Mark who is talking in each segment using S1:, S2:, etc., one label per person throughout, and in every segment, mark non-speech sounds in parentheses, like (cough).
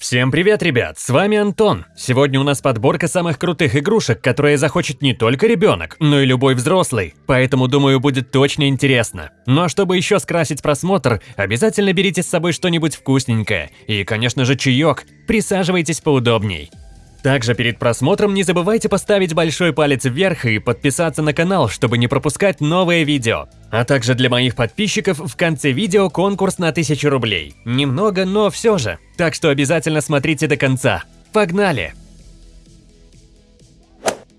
S1: Всем привет, ребят! С вами Антон. Сегодня у нас подборка самых крутых игрушек, которые захочет не только ребенок, но и любой взрослый. Поэтому, думаю, будет точно интересно. Ну а чтобы еще скрасить просмотр, обязательно берите с собой что-нибудь вкусненькое. И, конечно же, чаек. Присаживайтесь поудобней. Также перед просмотром не забывайте поставить большой палец вверх и подписаться на канал, чтобы не пропускать новые видео. А также для моих подписчиков в конце видео конкурс на 1000 рублей. Немного, но все же. Так что обязательно смотрите до конца. Погнали!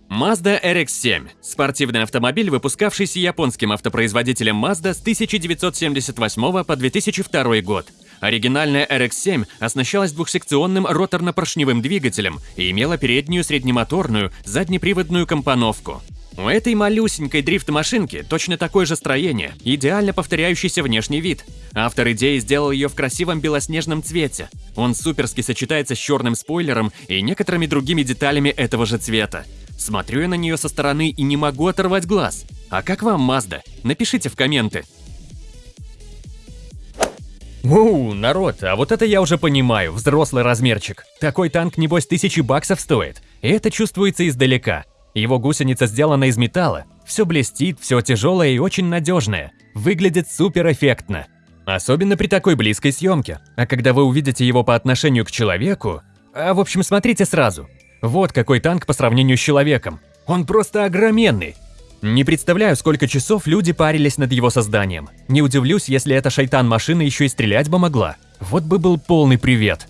S1: Mazda RX-7 – спортивный автомобиль, выпускавшийся японским автопроизводителем Mazda с 1978 по 2002 год. Оригинальная RX-7 оснащалась двухсекционным роторно-поршневым двигателем и имела переднюю среднемоторную заднеприводную компоновку. У этой малюсенькой дрифт-машинки точно такое же строение, идеально повторяющийся внешний вид. Автор идеи сделал ее в красивом белоснежном цвете. Он суперски сочетается с черным спойлером и некоторыми другими деталями этого же цвета. Смотрю я на нее со стороны и не могу оторвать глаз. А как вам Mazda? Напишите в комменты. Ууу, народ, а вот это я уже понимаю, взрослый размерчик. Такой танк, небось, тысячи баксов стоит. И это чувствуется издалека. Его гусеница сделана из металла. Все блестит, все тяжелое и очень надежное. Выглядит супер эффектно. Особенно при такой близкой съемке. А когда вы увидите его по отношению к человеку... А в общем, смотрите сразу. Вот какой танк по сравнению с человеком. Он просто огроменный. Не представляю, сколько часов люди парились над его созданием. Не удивлюсь, если эта шайтан-машина еще и стрелять бы могла. Вот бы был полный привет.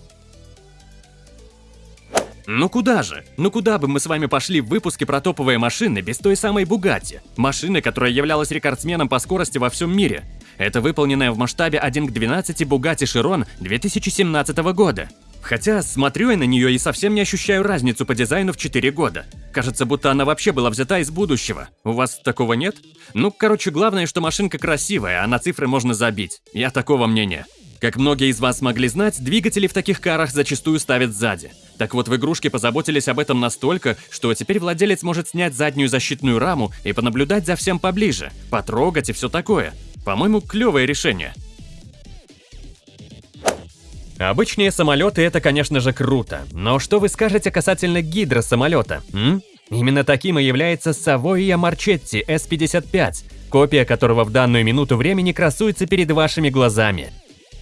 S1: Ну куда же? Ну куда бы мы с вами пошли в выпуске про топовые машины без той самой Бугатти? Машины, которая являлась рекордсменом по скорости во всем мире. Это выполненная в масштабе 1 к 12 Bugatti Chiron 2017 года. Хотя смотрю я на нее и совсем не ощущаю разницу по дизайну в 4 года. Кажется, будто она вообще была взята из будущего. У вас такого нет? Ну, короче, главное, что машинка красивая, а на цифры можно забить. Я такого мнения. Как многие из вас могли знать, двигатели в таких карах зачастую ставят сзади. Так вот, в игрушке позаботились об этом настолько, что теперь владелец может снять заднюю защитную раму и понаблюдать за всем поближе, потрогать и все такое. По-моему, клевое решение. Обычные самолеты это, конечно же, круто, но что вы скажете касательно гидросамолета, м? Именно таким и является Savoia Marchetti S-55, копия которого в данную минуту времени красуется перед вашими глазами.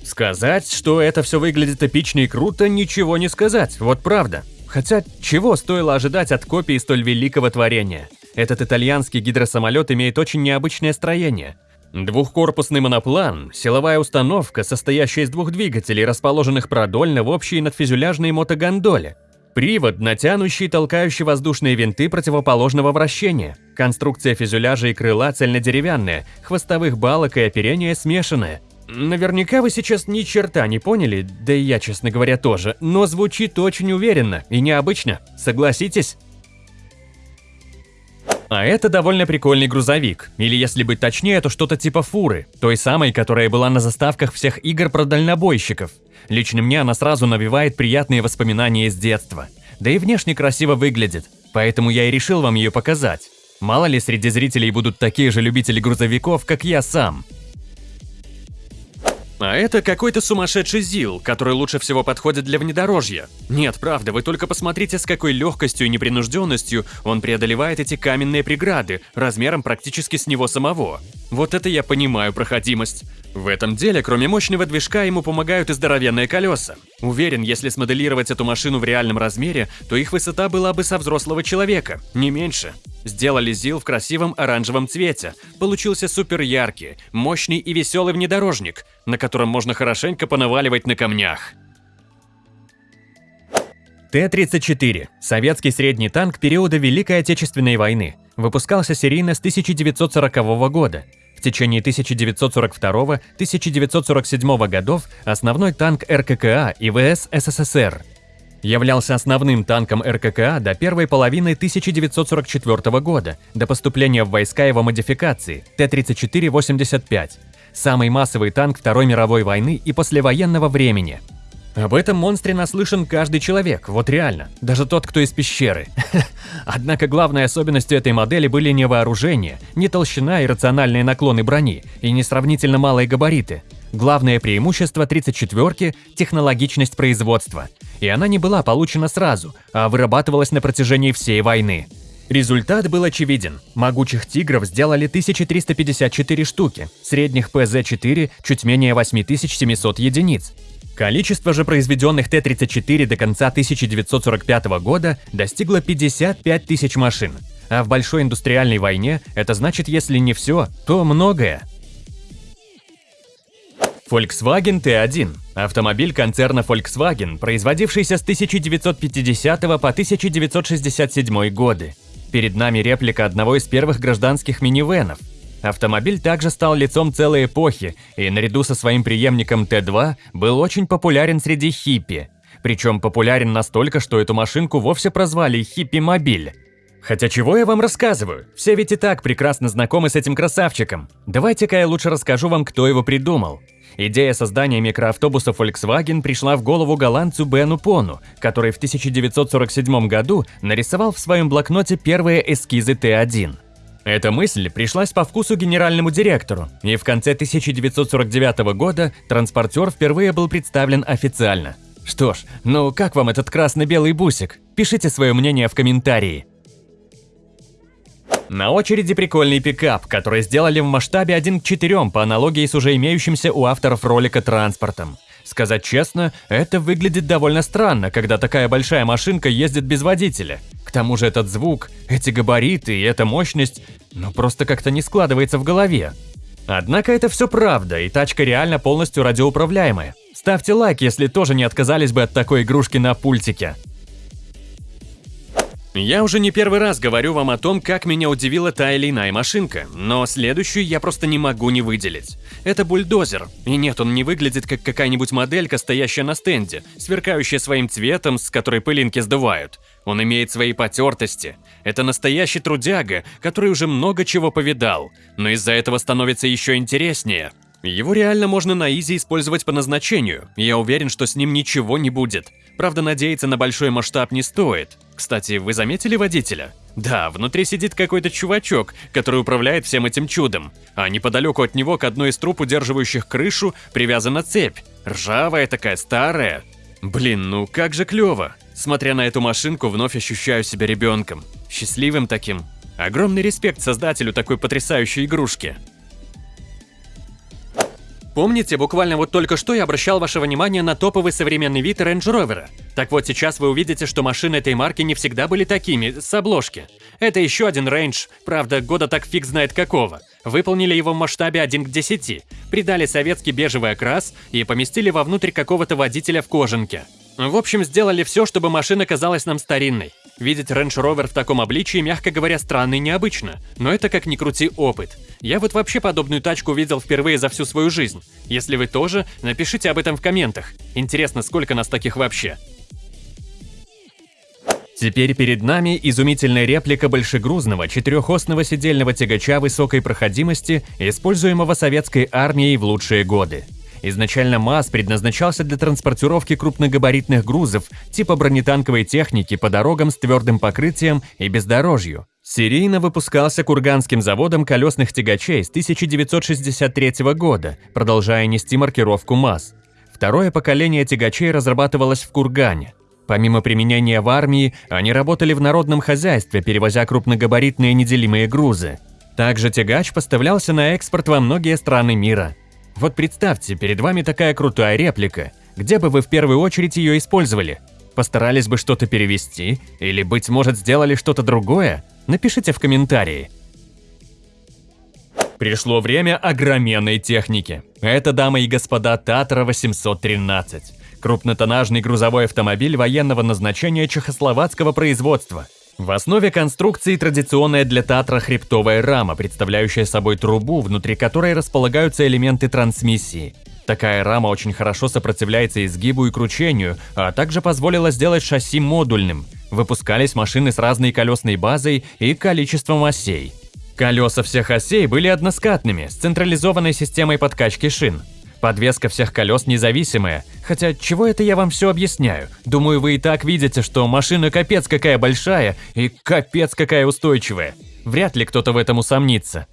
S1: Сказать, что это все выглядит эпично и круто, ничего не сказать, вот правда. Хотя, чего стоило ожидать от копии столь великого творения? Этот итальянский гидросамолет имеет очень необычное строение – Двухкорпусный моноплан – силовая установка, состоящая из двух двигателей, расположенных продольно в общей надфюзеляжной мотогондоле. Привод, натянущий и толкающий воздушные винты противоположного вращения. Конструкция фюзеляжа и крыла цельнодеревянная, хвостовых балок и оперения смешанная. Наверняка вы сейчас ни черта не поняли, да и я, честно говоря, тоже, но звучит очень уверенно и необычно, согласитесь? А это довольно прикольный грузовик, или если быть точнее, то что-то типа фуры, той самой, которая была на заставках всех игр про дальнобойщиков. Лично мне она сразу навевает приятные воспоминания из детства. Да и внешне красиво выглядит, поэтому я и решил вам ее показать. Мало ли среди зрителей будут такие же любители грузовиков, как я сам. А это какой-то сумасшедший ЗИЛ, который лучше всего подходит для внедорожья. Нет, правда, вы только посмотрите, с какой легкостью и непринужденностью он преодолевает эти каменные преграды, размером практически с него самого. Вот это я понимаю проходимость. В этом деле, кроме мощного движка, ему помогают и здоровенные колеса. Уверен, если смоделировать эту машину в реальном размере, то их высота была бы со взрослого человека, не меньше. Сделали ЗИЛ в красивом оранжевом цвете. Получился супер яркий, мощный и веселый внедорожник, на котором можно хорошенько понаваливать на камнях. Т-34 – советский средний танк периода Великой Отечественной войны. Выпускался серийно с 1940 года. В течение 1942-1947 годов основной танк РККА и ВС СССР – являлся основным танком РККА до первой половины 1944 года, до поступления в войска его модификации Т-34-85, самый массовый танк Второй мировой войны и послевоенного времени. Об этом монстре наслышан каждый человек, вот реально, даже тот, кто из пещеры. (laughs) Однако главной особенностью этой модели были не вооружение, не толщина и рациональные наклоны брони, и не сравнительно малые габариты, Главное преимущество 34-ки – технологичность производства. И она не была получена сразу, а вырабатывалась на протяжении всей войны. Результат был очевиден. Могучих «Тигров» сделали 1354 штуки, средних ПЗ-4 – чуть менее 8700 единиц. Количество же произведенных Т-34 до конца 1945 года достигло 55 тысяч машин. А в большой индустриальной войне это значит, если не все, то многое. Volkswagen T1 – автомобиль концерна Volkswagen, производившийся с 1950 по 1967 годы. Перед нами реплика одного из первых гражданских минивенов. Автомобиль также стал лицом целой эпохи и наряду со своим преемником Т2 был очень популярен среди хиппи. Причем популярен настолько, что эту машинку вовсе прозвали «хиппи-мобиль». Хотя чего я вам рассказываю? Все ведь и так прекрасно знакомы с этим красавчиком. Давайте-ка я лучше расскажу вам, кто его придумал. Идея создания микроавтобуса Volkswagen пришла в голову голландцу Бену Пону, который в 1947 году нарисовал в своем блокноте первые эскизы Т1. Эта мысль пришлась по вкусу генеральному директору, и в конце 1949 года транспортер впервые был представлен официально. Что ж, ну как вам этот красно-белый бусик? Пишите свое мнение в комментарии. На очереди прикольный пикап, который сделали в масштабе 1 к 4 по аналогии с уже имеющимся у авторов ролика транспортом. Сказать честно, это выглядит довольно странно, когда такая большая машинка ездит без водителя. К тому же этот звук, эти габариты и эта мощность, ну просто как-то не складывается в голове. Однако это все правда, и тачка реально полностью радиоуправляемая. Ставьте лайк, если тоже не отказались бы от такой игрушки на пультике. Я уже не первый раз говорю вам о том, как меня удивила та или иная машинка, но следующую я просто не могу не выделить. Это бульдозер, и нет, он не выглядит как какая-нибудь моделька, стоящая на стенде, сверкающая своим цветом, с которой пылинки сдувают. Он имеет свои потертости. Это настоящий трудяга, который уже много чего повидал, но из-за этого становится еще интереснее. Его реально можно на изи использовать по назначению, я уверен, что с ним ничего не будет. Правда, надеяться на большой масштаб не стоит. Кстати, вы заметили водителя? Да, внутри сидит какой-то чувачок, который управляет всем этим чудом. А неподалеку от него к одной из труб, удерживающих крышу, привязана цепь. Ржавая такая, старая. Блин, ну как же клево. Смотря на эту машинку, вновь ощущаю себя ребенком. Счастливым таким. Огромный респект создателю такой потрясающей игрушки. Помните, буквально вот только что я обращал ваше внимание на топовый современный вид Range Rover? Так вот сейчас вы увидите, что машины этой марки не всегда были такими, с обложки. Это еще один Range, правда, года так фиг знает какого. Выполнили его в масштабе 1 к 10, придали советский бежевый окрас и поместили вовнутрь какого-то водителя в кожанке. В общем, сделали все, чтобы машина казалась нам старинной. Видеть Range Rover в таком обличии, мягко говоря, странно и необычно, но это как ни крути опыт. Я вот вообще подобную тачку видел впервые за всю свою жизнь. Если вы тоже, напишите об этом в комментах. Интересно, сколько нас таких вообще. Теперь перед нами изумительная реплика большегрузного четырехосного сидельного тягача высокой проходимости, используемого советской армией в лучшие годы. Изначально МАЗ предназначался для транспортировки крупногабаритных грузов типа бронетанковой техники по дорогам с твердым покрытием и бездорожью. Серийно выпускался Курганским заводом колесных тягачей с 1963 года, продолжая нести маркировку МАЗ. Второе поколение тягачей разрабатывалось в Кургане. Помимо применения в армии, они работали в народном хозяйстве, перевозя крупногабаритные неделимые грузы. Также тягач поставлялся на экспорт во многие страны мира. Вот представьте, перед вами такая крутая реплика. Где бы вы в первую очередь ее использовали? Постарались бы что-то перевести? Или, быть может, сделали что-то другое? Напишите в комментарии. Пришло время огроменной техники. Это, дамы и господа, Татра 813. Крупнотоннажный грузовой автомобиль военного назначения чехословацкого производства – в основе конструкции традиционная для Татра хребтовая рама, представляющая собой трубу, внутри которой располагаются элементы трансмиссии. Такая рама очень хорошо сопротивляется изгибу и кручению, а также позволила сделать шасси модульным. Выпускались машины с разной колесной базой и количеством осей. Колеса всех осей были односкатными, с централизованной системой подкачки шин. Подвеска всех колес независимая. Хотя, чего это я вам все объясняю? Думаю, вы и так видите, что машина капец какая большая и капец какая устойчивая. Вряд ли кто-то в этом усомнится.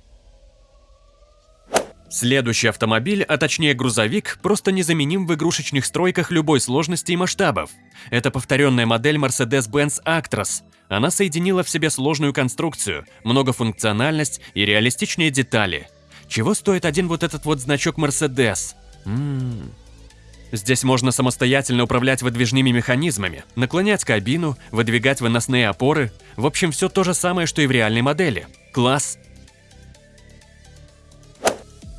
S1: Следующий автомобиль, а точнее грузовик, просто незаменим в игрушечных стройках любой сложности и масштабов. Это повторенная модель Mercedes-Benz Actros. Она соединила в себе сложную конструкцию, многофункциональность и реалистичные детали. Чего стоит один вот этот вот значок Mercedes? Ммм... Здесь можно самостоятельно управлять выдвижными механизмами, наклонять кабину, выдвигать выносные опоры. В общем, все то же самое, что и в реальной модели. Класс!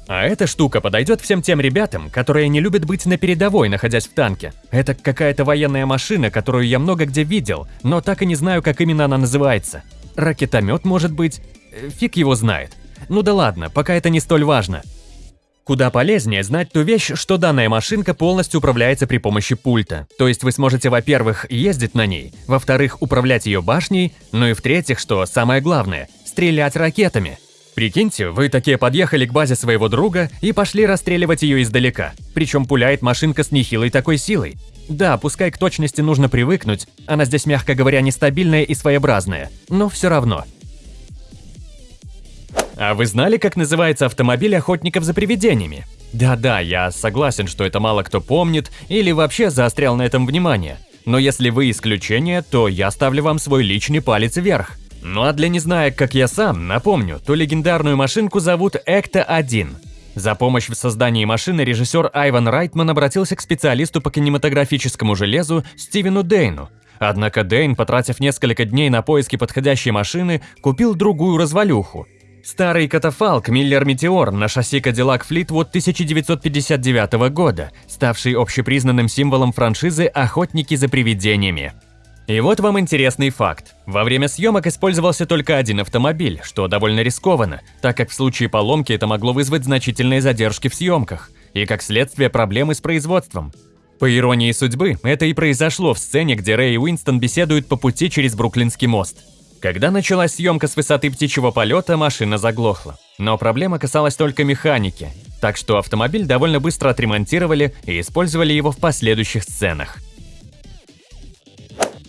S1: А эта штука подойдет всем тем ребятам, которые не любят быть на передовой, находясь в танке. Это какая-то военная машина, которую я много где видел, но так и не знаю, как именно она называется. Ракетомет, может быть? Э, фиг его знает. Ну да ладно, пока это не столь важно. Куда полезнее знать ту вещь, что данная машинка полностью управляется при помощи пульта. То есть вы сможете, во-первых, ездить на ней, во-вторых, управлять ее башней, ну и в-третьих, что самое главное, стрелять ракетами. Прикиньте, вы такие подъехали к базе своего друга и пошли расстреливать ее издалека. Причем пуляет машинка с нехилой такой силой. Да, пускай к точности нужно привыкнуть, она здесь, мягко говоря, нестабильная и своеобразная, но все равно – а вы знали, как называется автомобиль охотников за привидениями? Да-да, я согласен, что это мало кто помнит или вообще заострял на этом внимание. Но если вы исключение, то я ставлю вам свой личный палец вверх. Ну а для незнаек, как я сам, напомню, ту легендарную машинку зовут Экта-1. За помощь в создании машины режиссер Айван Райтман обратился к специалисту по кинематографическому железу Стивену Дейну. Однако Дейн, потратив несколько дней на поиски подходящей машины, купил другую развалюху – Старый катафалк Миллер Метеор на шасси Cadillac Fleetwood 1959 года, ставший общепризнанным символом франшизы «Охотники за привидениями». И вот вам интересный факт. Во время съемок использовался только один автомобиль, что довольно рискованно, так как в случае поломки это могло вызвать значительные задержки в съемках и, как следствие, проблемы с производством. По иронии судьбы, это и произошло в сцене, где Рэй и Уинстон беседуют по пути через Бруклинский мост. Когда началась съемка с высоты птичьего полета, машина заглохла. Но проблема касалась только механики, так что автомобиль довольно быстро отремонтировали и использовали его в последующих сценах.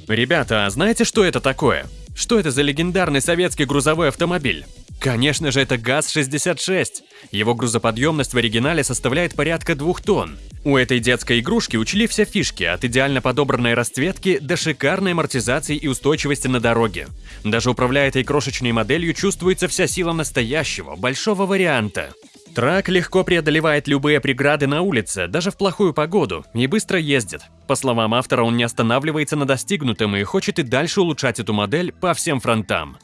S1: Ребята, а знаете, что это такое? Что это за легендарный советский грузовой автомобиль? Конечно же, это ГАЗ-66. Его грузоподъемность в оригинале составляет порядка двух тонн. У этой детской игрушки учли все фишки, от идеально подобранной расцветки до шикарной амортизации и устойчивости на дороге. Даже управляя этой крошечной моделью, чувствуется вся сила настоящего, большого варианта. Трак легко преодолевает любые преграды на улице, даже в плохую погоду, и быстро ездит. По словам автора, он не останавливается на достигнутом и хочет и дальше улучшать эту модель по всем фронтам.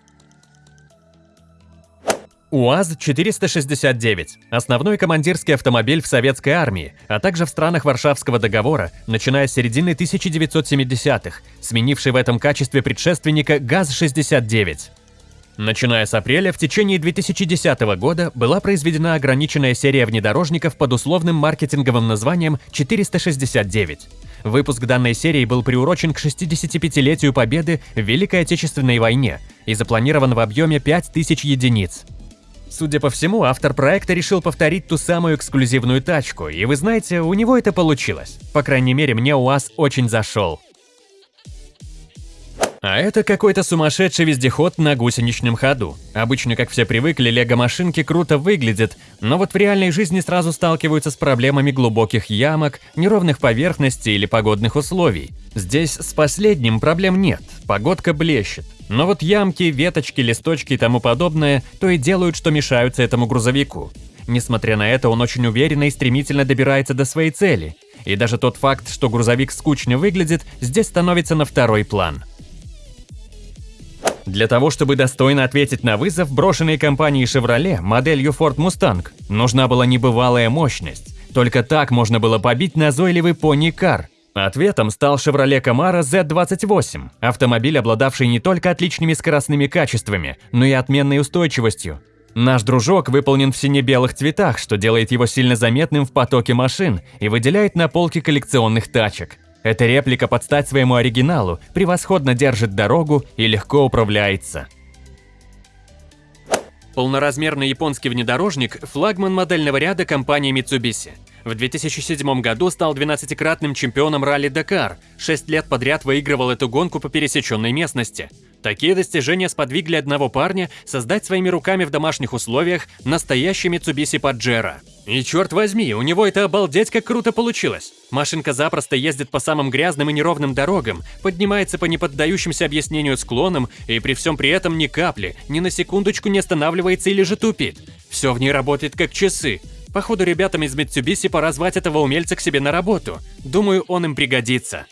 S1: УАЗ-469 – основной командирский автомобиль в советской армии, а также в странах Варшавского договора, начиная с середины 1970-х, сменивший в этом качестве предшественника ГАЗ-69. Начиная с апреля, в течение 2010 года была произведена ограниченная серия внедорожников под условным маркетинговым названием 469. Выпуск данной серии был приурочен к 65-летию победы в Великой Отечественной войне и запланирован в объеме 5000 единиц. Судя по всему, автор проекта решил повторить ту самую эксклюзивную тачку, и вы знаете, у него это получилось. По крайней мере, мне УАЗ очень зашел. А это какой-то сумасшедший вездеход на гусеничном ходу. Обычно, как все привыкли, лего-машинки круто выглядят, но вот в реальной жизни сразу сталкиваются с проблемами глубоких ямок, неровных поверхностей или погодных условий. Здесь с последним проблем нет, погодка блещет. Но вот ямки, веточки, листочки и тому подобное то и делают, что мешаются этому грузовику. Несмотря на это, он очень уверенно и стремительно добирается до своей цели. И даже тот факт, что грузовик скучно выглядит, здесь становится на второй план – для того, чтобы достойно ответить на вызов, брошенной компанией Chevrolet моделью Ford Mustang нужна была небывалая мощность. Только так можно было побить назойливый пони-кар. Ответом стал Chevrolet Camaro Z28, автомобиль, обладавший не только отличными скоростными качествами, но и отменной устойчивостью. Наш дружок выполнен в сине-белых цветах, что делает его сильно заметным в потоке машин и выделяет на полке коллекционных тачек. Эта реплика под стать своему оригиналу превосходно держит дорогу и легко управляется. Полноразмерный японский внедорожник – флагман модельного ряда компании Mitsubishi. В 2007 году стал 12-кратным чемпионом ралли-Дакар, 6 лет подряд выигрывал эту гонку по пересеченной местности. Такие достижения сподвигли одного парня создать своими руками в домашних условиях настоящий Mitsubishi Pajero. И черт возьми, у него это обалдеть как круто получилось. Машинка запросто ездит по самым грязным и неровным дорогам, поднимается по неподдающимся объяснению склонам и при всем при этом ни капли, ни на секундочку не останавливается или же тупит. Все в ней работает как часы. Походу ребятам из Mitsubishi пора звать этого умельца к себе на работу. Думаю, он им пригодится.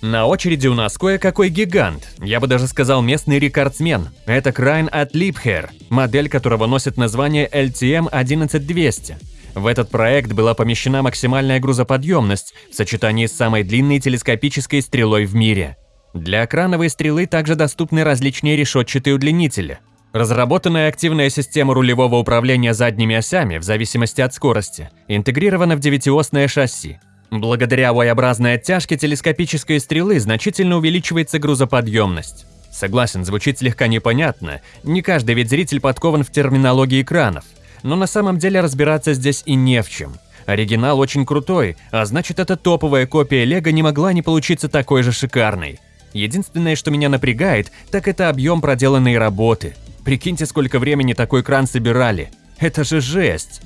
S1: На очереди у нас кое-какой гигант, я бы даже сказал местный рекордсмен. Это Крайн от Liebherr, модель которого носит название LTM 11200. В этот проект была помещена максимальная грузоподъемность в сочетании с самой длинной телескопической стрелой в мире. Для крановой стрелы также доступны различные решетчатые удлинители. Разработанная активная система рулевого управления задними осями в зависимости от скорости интегрирована в девятиосное шасси. Благодаря Y-образной оттяжке телескопической стрелы значительно увеличивается грузоподъемность. Согласен, звучит слегка непонятно, не каждый ведь зритель подкован в терминологии экранов, но на самом деле разбираться здесь и не в чем. Оригинал очень крутой, а значит эта топовая копия Лего не могла не получиться такой же шикарной. Единственное, что меня напрягает, так это объем проделанной работы. Прикиньте, сколько времени такой кран собирали. Это же жесть!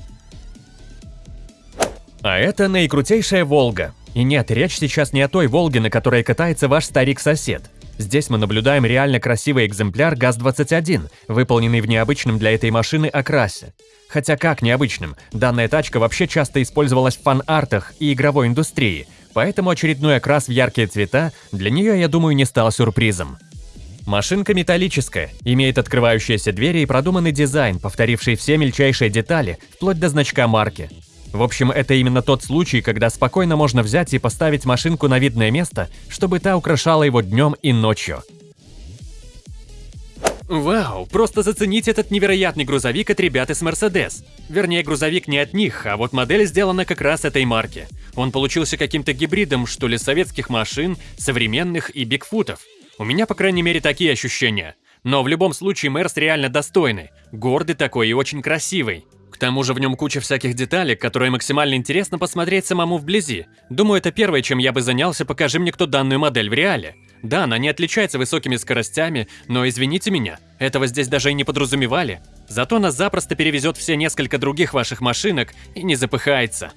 S1: А это наикрутейшая Волга. И нет, речь сейчас не о той Волге, на которой катается ваш старик-сосед. Здесь мы наблюдаем реально красивый экземпляр ГАЗ-21, выполненный в необычном для этой машины окрасе. Хотя как необычным, данная тачка вообще часто использовалась в фан-артах и игровой индустрии, поэтому очередной окрас в яркие цвета для нее, я думаю, не стал сюрпризом. Машинка металлическая, имеет открывающиеся двери и продуманный дизайн, повторивший все мельчайшие детали, вплоть до значка марки. В общем, это именно тот случай, когда спокойно можно взять и поставить машинку на видное место, чтобы та украшала его днем и ночью. Вау, просто зацените этот невероятный грузовик от ребят из Mercedes. Вернее, грузовик не от них, а вот модель сделана как раз этой марки. Он получился каким-то гибридом, что ли, советских машин, современных и бигфутов. У меня, по крайней мере, такие ощущения. Но в любом случае Мерс реально достойный, гордый такой и очень красивый. К тому же в нем куча всяких деталей, которые максимально интересно посмотреть самому вблизи. Думаю, это первое, чем я бы занялся, покажи мне кто данную модель в реале. Да, она не отличается высокими скоростями, но извините меня, этого здесь даже и не подразумевали. Зато она запросто перевезет все несколько других ваших машинок и не запыхается.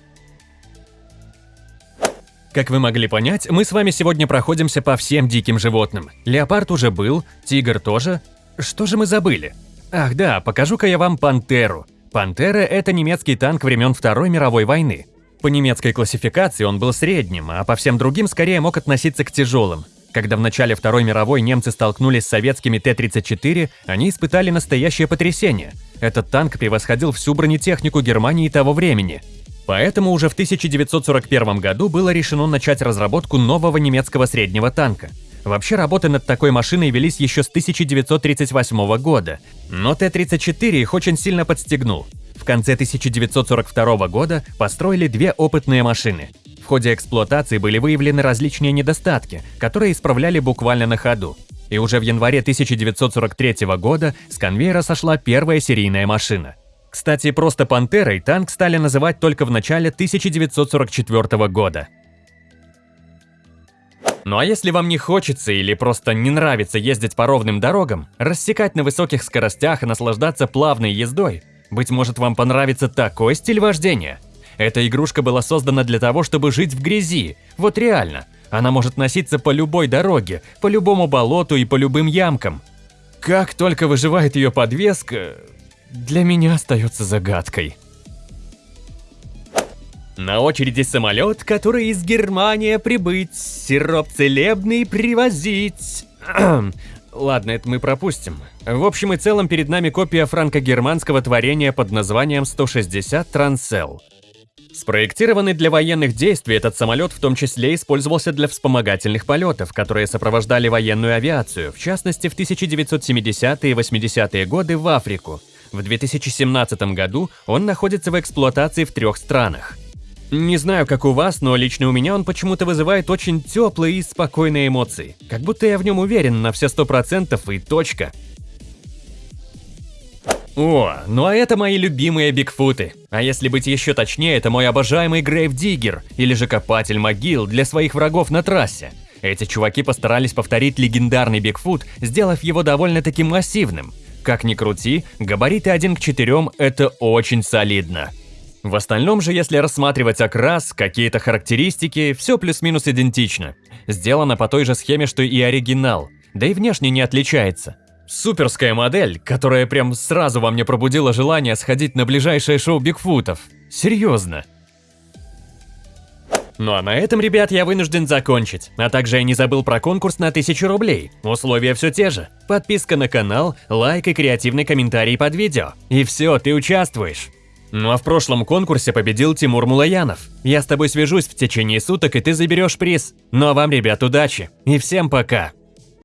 S1: Как вы могли понять, мы с вами сегодня проходимся по всем диким животным. Леопард уже был, тигр тоже. Что же мы забыли? Ах да, покажу-ка я вам пантеру. «Пантера» — это немецкий танк времен Второй мировой войны. По немецкой классификации он был средним, а по всем другим скорее мог относиться к тяжелым. Когда в начале Второй мировой немцы столкнулись с советскими Т-34, они испытали настоящее потрясение. Этот танк превосходил всю бронетехнику Германии того времени. Поэтому уже в 1941 году было решено начать разработку нового немецкого среднего танка – Вообще работы над такой машиной велись еще с 1938 года, но Т-34 их очень сильно подстегнул. В конце 1942 года построили две опытные машины. В ходе эксплуатации были выявлены различные недостатки, которые исправляли буквально на ходу. И уже в январе 1943 года с конвейера сошла первая серийная машина. Кстати, просто «Пантерой» танк стали называть только в начале 1944 года. Ну а если вам не хочется или просто не нравится ездить по ровным дорогам, рассекать на высоких скоростях и наслаждаться плавной ездой, быть может вам понравится такой стиль вождения? Эта игрушка была создана для того, чтобы жить в грязи, вот реально. Она может носиться по любой дороге, по любому болоту и по любым ямкам. Как только выживает ее подвеска, для меня остается загадкой. На очереди самолет, который из Германии прибыть, сироп целебный привозить. (clears throat) Ладно, это мы пропустим. В общем и целом перед нами копия франко-германского творения под названием 160 Трансел. Спроектированный для военных действий, этот самолет в том числе использовался для вспомогательных полетов, которые сопровождали военную авиацию, в частности в 1970-е и 80-е годы в Африку. В 2017 году он находится в эксплуатации в трех странах – не знаю, как у вас, но лично у меня он почему-то вызывает очень теплые и спокойные эмоции. Как будто я в нем уверен на все сто процентов и точка. О, ну а это мои любимые бигфуты. А если быть еще точнее, это мой обожаемый Грейв Диггер, или же копатель могил для своих врагов на трассе. Эти чуваки постарались повторить легендарный Бигфут, сделав его довольно-таки массивным. Как ни крути, габариты 1 к 4 – это очень солидно. В остальном же, если рассматривать окрас, какие-то характеристики, все плюс-минус идентично. Сделано по той же схеме, что и оригинал, да и внешне не отличается. Суперская модель, которая прям сразу во мне пробудила желание сходить на ближайшее шоу Бигфутов. Серьезно. Ну а на этом, ребят, я вынужден закончить. А также я не забыл про конкурс на 1000 рублей. Условия все те же. Подписка на канал, лайк и креативный комментарий под видео. И все, ты участвуешь. Ну а в прошлом конкурсе победил Тимур Мулаянов. Я с тобой свяжусь в течение суток, и ты заберешь приз. Ну а вам, ребят, удачи. И всем пока.